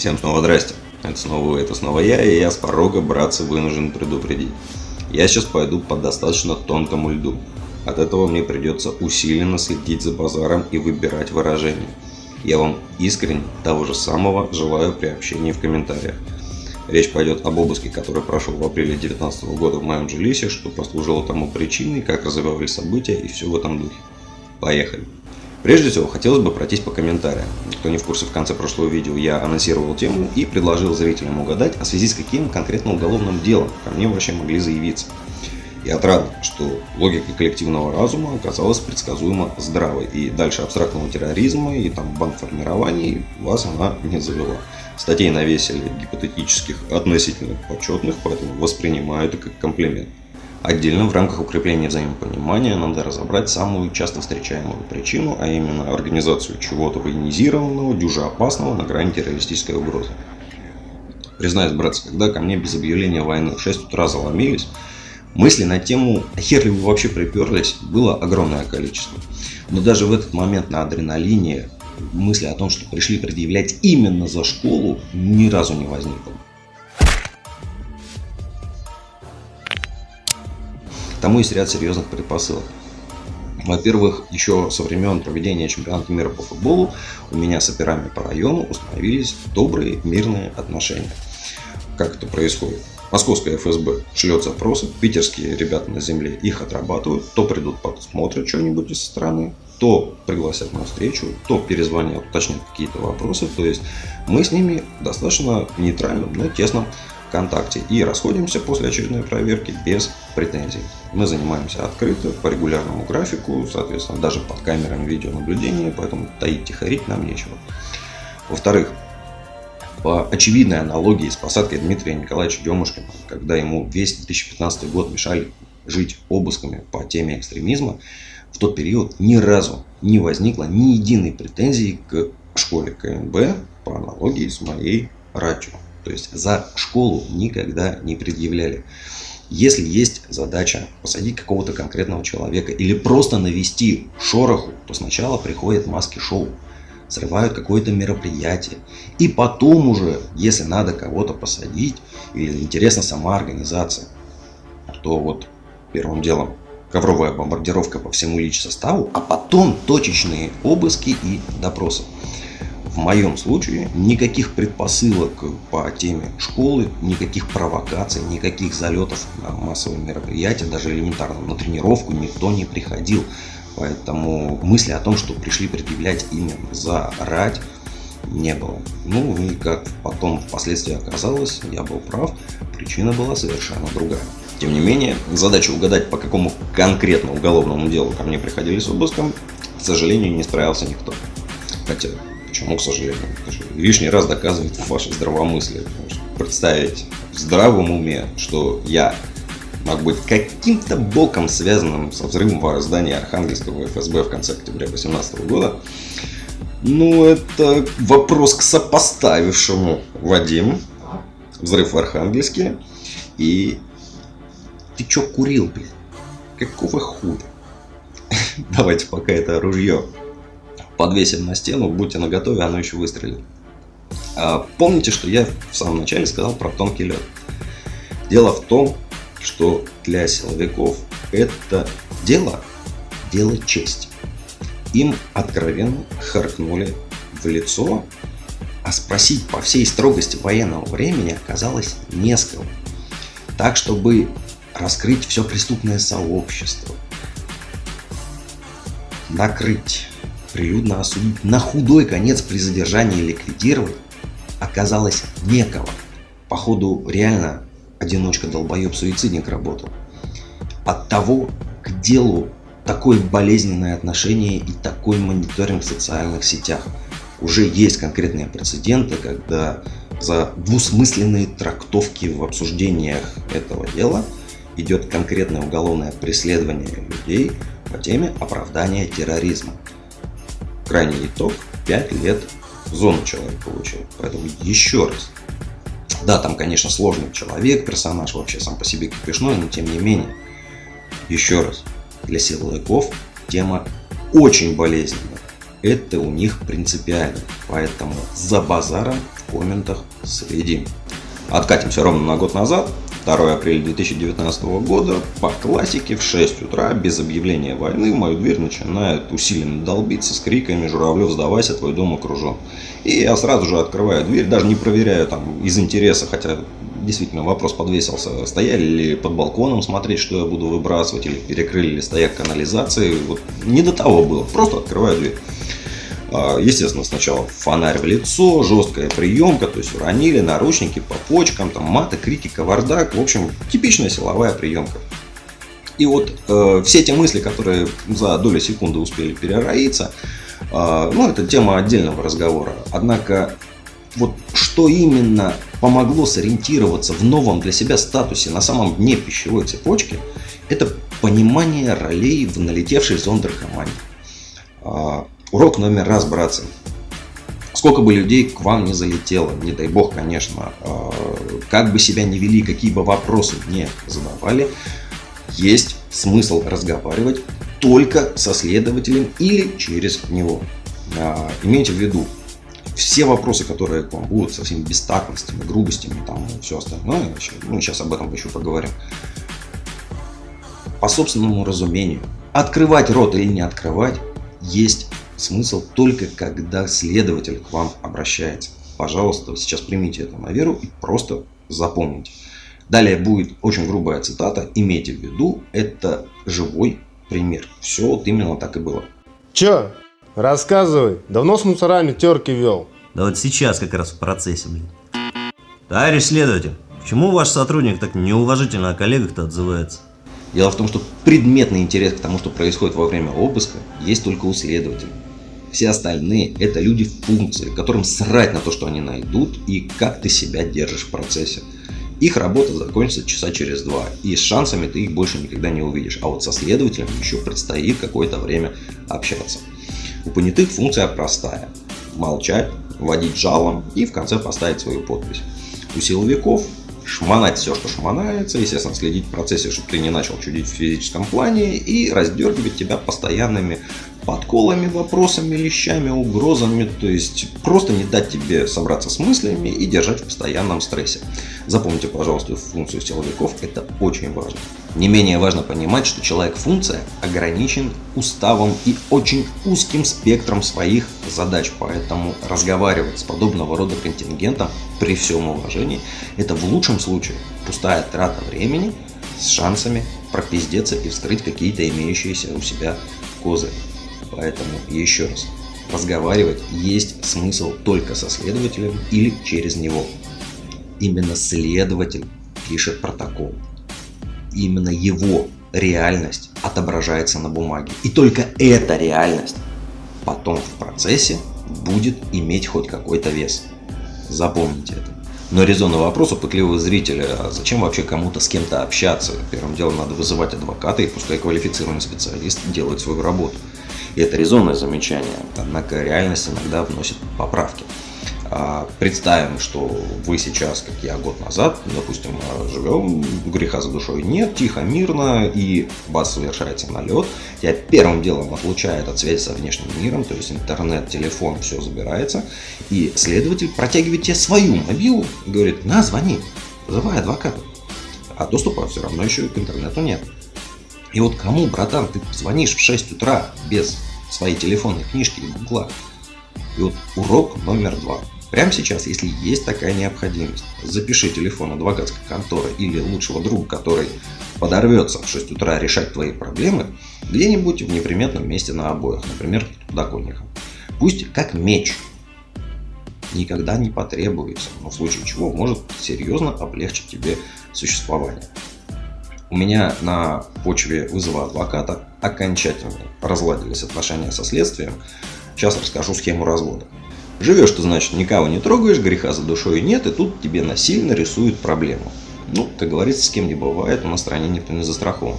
Всем снова здрасте. Это снова вы, это снова я, и я с порога, братцы, вынужден предупредить. Я сейчас пойду по достаточно тонкому льду. От этого мне придется усиленно следить за базаром и выбирать выражения. Я вам искренне того же самого желаю при общении в комментариях. Речь пойдет об обыске, который прошел в апреле 2019 года в моем жилище, что послужило тому причиной, как развивались события и все в этом духе. Поехали! Прежде всего, хотелось бы пройтись по комментариям. Кто не в курсе, в конце прошлого видео я анонсировал тему и предложил зрителям угадать, а в связи с каким конкретно уголовным делом ко мне вообще могли заявиться. Я отрад, что логика коллективного разума оказалась предсказуемо здравой, и дальше абстрактного терроризма и там банформирований вас она не завела. Статей навесили гипотетических относительно почетных, поэтому воспринимаю это как комплимент. Отдельно в рамках укрепления взаимопонимания надо разобрать самую часто встречаемую причину, а именно организацию чего-то военизированного, дюжа опасного на грани террористической угрозы. Признаюсь, братцы, когда ко мне без объявления войны в 6 утра заломились, мысли на тему «А хер ли вы вообще приперлись» было огромное количество. Но даже в этот момент на адреналине мысли о том, что пришли предъявлять именно за школу, ни разу не возникло. Тому есть ряд серьезных предпосылок. Во-первых, еще со времен проведения чемпионата мира по футболу у меня с операми по району установились добрые мирные отношения. Как это происходит? Московская ФСБ шлет запросы, питерские ребята на земле их отрабатывают, то придут посмотрят что-нибудь со стороны, то пригласят на встречу, то перезвонят, уточнят какие-то вопросы. То есть мы с ними достаточно нейтральным, но тесном ВКонтакте и расходимся после очередной проверки без претензий. Мы занимаемся открыто, по регулярному графику, соответственно, даже под камерами видеонаблюдения, поэтому таить тихорить нам нечего. Во-вторых, по очевидной аналогии с посадкой Дмитрия Николаевича Демушкина, когда ему весь 2015 год мешали жить обысками по теме экстремизма, в тот период ни разу не возникло ни единой претензии к школе КНБ по аналогии с моей ратью. То есть за школу никогда не предъявляли. Если есть задача посадить какого-то конкретного человека или просто навести шороху, то сначала приходят маски-шоу, срывают какое-то мероприятие. И потом уже, если надо кого-то посадить или интересна сама организация, то вот первым делом ковровая бомбардировка по всему лич составу, а потом точечные обыски и допросы. В моем случае никаких предпосылок по теме школы, никаких провокаций, никаких залетов на массовые мероприятия, даже элементарно на тренировку никто не приходил. Поэтому мысли о том, что пришли предъявлять именно за рать, не было. Ну и как потом впоследствии оказалось, я был прав, причина была совершенно другая. Тем не менее, задача угадать, по какому конкретно уголовному делу ко мне приходили с обыском, к сожалению, не справился никто. Хотя Почему, к сожалению? Лишний раз доказывает ваше здравомыслие. Представить в здравом уме, что я мог быть каким-то боком связанным со взрывом в здании Архангельского ФСБ в конце октября 2018 года, ну, это вопрос к сопоставившему Вадим. Взрыв в Архангельске. И ты чё курил, блин? Какого худа? Давайте пока это ружье подвесим на стену, будьте наготове, оно еще выстрелит. А, помните, что я в самом начале сказал про тонкий лед. Дело в том, что для силовиков это дело, дело чести. Им откровенно харкнули в лицо, а спросить по всей строгости военного времени оказалось не. Так, чтобы раскрыть все преступное сообщество, накрыть прилюдно осудить, на худой конец при задержании ликвидировать, оказалось некого. Походу, реально одиночка-долбоеб-суицидник работал. От того к делу такое болезненное отношение и такой мониторинг в социальных сетях. Уже есть конкретные прецеденты, когда за двусмысленные трактовки в обсуждениях этого дела идет конкретное уголовное преследование людей по теме оправдания терроризма крайний итог 5 лет зону человек получил. Поэтому еще раз. Да, там, конечно, сложный человек, персонаж вообще сам по себе кипишной, но тем не менее. Еще раз. Для силовиков тема очень болезненная. Это у них принципиально. Поэтому за базаром в комментах следим. Откатимся ровно на год назад. 2 апреля 2019 года по классике в 6 утра без объявления войны в мою дверь начинают усиленно долбиться с криками «Журавлев, сдавайся, твой дом окружен». И я сразу же открываю дверь, даже не проверяю там из интереса, хотя действительно вопрос подвесился, стояли ли под балконом смотреть, что я буду выбрасывать, или перекрыли ли стояк канализации. Вот не до того было, просто открываю дверь. А, естественно, сначала фонарь в лицо, жесткая приемка, то есть уронили, наручники по почкам, там маты, крики, кавардак. В общем, типичная силовая приемка. И вот э, все эти мысли, которые за долю секунды успели перероиться, э, ну, это тема отдельного разговора. Однако, вот что именно помогло сориентироваться в новом для себя статусе на самом дне пищевой цепочки, это понимание ролей в налетевшей зондеркоманде. Урок номер раз, братцы. Сколько бы людей к вам не залетело, не дай бог, конечно, а, как бы себя не вели, какие бы вопросы не задавали, есть смысл разговаривать только со следователем или через него. А, имейте в виду, все вопросы, которые к вам будут со всеми бестактностями, грубостями там, и все остальное, ну, сейчас об этом еще поговорим, по собственному разумению, открывать рот или не открывать, есть смысл только когда следователь к вам обращается. Пожалуйста, сейчас примите это на веру и просто запомните. Далее будет очень грубая цитата. Имейте в виду, это живой пример. Все вот именно так и было. Че? Рассказывай. Давно с мусорами терки вел? Да вот сейчас как раз в процессе, блин. Товарищ следователь, почему ваш сотрудник так неуважительно о коллегах-то отзывается? Дело в том, что предметный интерес к тому, что происходит во время обыска, есть только у следователя. Все остальные – это люди в функции, которым срать на то, что они найдут и как ты себя держишь в процессе. Их работа закончится часа через два, и с шансами ты их больше никогда не увидишь. А вот со следователем еще предстоит какое-то время общаться. У понятых функция простая – молчать, вводить жалом и в конце поставить свою подпись. У силовиков шмонать все, что шмонается, естественно, следить в процессе, чтобы ты не начал чудить в физическом плане и раздергивать тебя постоянными подколами, вопросами, лещами, угрозами, то есть просто не дать тебе собраться с мыслями и держать в постоянном стрессе. Запомните, пожалуйста, функцию силовиков, это очень важно. Не менее важно понимать, что человек-функция ограничен уставом и очень узким спектром своих задач, поэтому разговаривать с подобного рода контингентом при всем уважении, это в лучшем случае пустая трата времени с шансами пропиздеться и вскрыть какие-то имеющиеся у себя козыри. Поэтому еще раз, разговаривать есть смысл только со следователем или через него. Именно следователь пишет протокол. Именно его реальность отображается на бумаге. И только эта реальность потом в процессе будет иметь хоть какой-то вес. Запомните это. Но резонный вопрос у пытливого зрителя, а зачем вообще кому-то с кем-то общаться? Первым делом надо вызывать адвоката и пускай квалифицированный специалист делает свою работу. И это резонное замечание, однако реальность иногда вносит поправки. А, представим, что вы сейчас, как я год назад, допустим, живем, греха за душой нет, тихо, мирно, и вас совершается налет, тебя первым делом отлучает от связи со внешним миром, то есть интернет, телефон, все забирается, и следователь протягивает тебе свою мобилу говорит, на, звони, вызывай адвоката. А доступа все равно еще к интернету нет. И вот кому, братан, ты звонишь в 6 утра без своей телефонной книжки и гугла? И вот урок номер два. Прямо сейчас, если есть такая необходимость, запиши телефон адвокатской конторы или лучшего друга, который подорвется в 6 утра решать твои проблемы, где-нибудь в неприметном месте на обоях, например, под подоконником. Пусть как меч никогда не потребуется, но в случае чего может серьезно облегчить тебе существование. У меня на почве вызова адвоката окончательно разладились отношения со следствием. Сейчас расскажу схему развода. Живешь ты, значит, никого не трогаешь, греха за душой нет, и тут тебе насильно рисуют проблему. Ну, как говорится, с кем не бывает, на стороне никто не застрахован.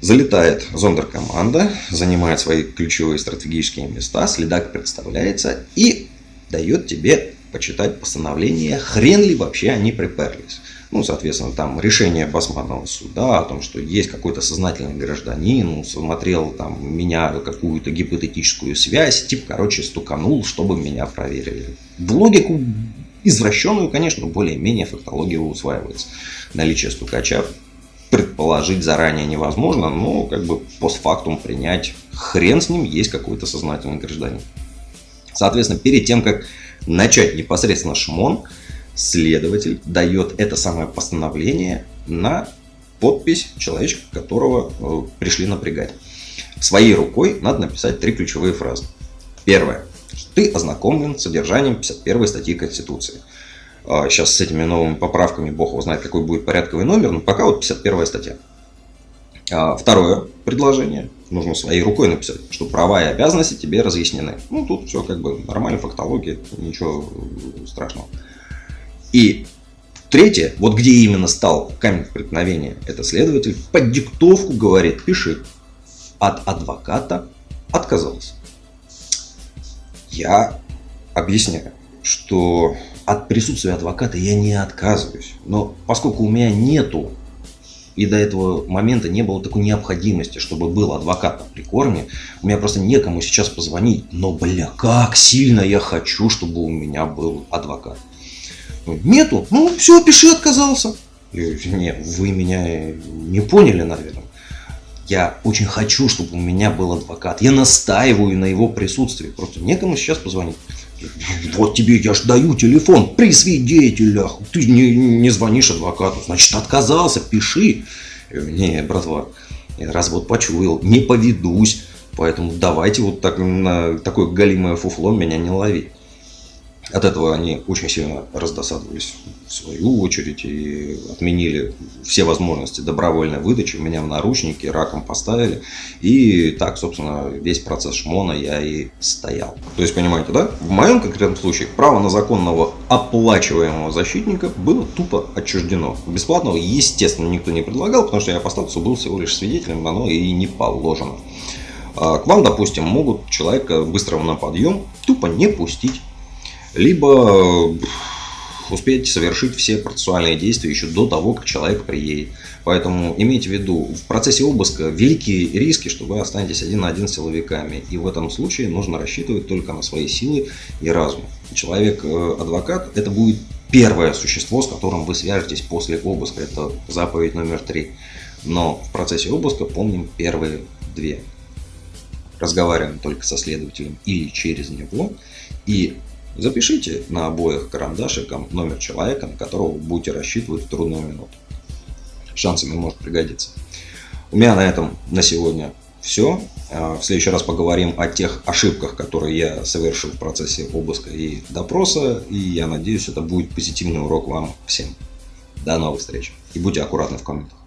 Залетает зондеркоманда, занимает свои ключевые стратегические места, следак представляется и дает тебе почитать постановление, хрен ли вообще они приперлись. Ну, соответственно, там решение Басманного суда о том, что есть какой-то сознательный гражданин, смотрел там меня какую-то гипотетическую связь, типа, короче, стуканул, чтобы меня проверили. В логику извращенную, конечно, более-менее фактология усваивается. Наличие стукача предположить заранее невозможно, но как бы постфактум принять хрен с ним, есть какой-то сознательный гражданин. Соответственно, перед тем, как начать непосредственно шмон, следователь дает это самое постановление на подпись человечка, которого э, пришли напрягать. Своей рукой надо написать три ключевые фразы. Первое. Ты ознакомлен с содержанием 51 статьи Конституции. Сейчас а, с этими новыми поправками бог его знает, какой будет порядковый номер, но пока вот 51 статья. А, второе предложение. Нужно своей рукой написать, что права и обязанности тебе разъяснены. Ну, тут все как бы нормально, фактология, ничего страшного. И третье, вот где именно стал камень преткновения, это следователь под диктовку говорит, пиши. От адвоката отказался. Я объясняю, что от присутствия адвоката я не отказываюсь. Но поскольку у меня нету и до этого момента не было такой необходимости, чтобы был адвокат на прикорме. У меня просто некому сейчас позвонить. Но, бля, как сильно я хочу, чтобы у меня был адвокат. Ну, нету. Ну, все, пиши, отказался. Не, вы меня не поняли, наверное. Я очень хочу, чтобы у меня был адвокат. Я настаиваю на его присутствии. Просто некому сейчас позвонить. Вот тебе я ж даю телефон при свидетелях. Ты не, не звонишь адвокату, значит отказался, пиши. Не, братва, раз вот почуял, не поведусь. Поэтому давайте вот так, на такое галимое фуфло меня не ловить. От этого они очень сильно раздосадовались в свою очередь и отменили все возможности добровольной выдачи. Меня в наручники раком поставили. И так, собственно, весь процесс шмона я и стоял. То есть, понимаете, да? В моем конкретном случае право на законного оплачиваемого защитника было тупо отчуждено. Бесплатного, естественно, никто не предлагал, потому что я по статусу был всего лишь свидетелем, оно и не положено. А к вам, допустим, могут человека быстрого на подъем тупо не пустить либо э, успеть совершить все процессуальные действия еще до того, как человек приедет. Поэтому имейте в виду, в процессе обыска великие риски, что вы останетесь один на один с силовиками. И в этом случае нужно рассчитывать только на свои силы и разум. Человек-адвокат – это будет первое существо, с которым вы свяжетесь после обыска. Это заповедь номер три. Но в процессе обыска помним первые две. Разговариваем только со следователем или через него. И Запишите на обоих карандашиком номер человека, на которого вы будете рассчитывать в трудную минуту. Шансами может пригодиться. У меня на этом на сегодня все. А, в следующий раз поговорим о тех ошибках, которые я совершил в процессе обыска и допроса. И я надеюсь, это будет позитивный урок вам всем. До новых встреч. И будьте аккуратны в комментах.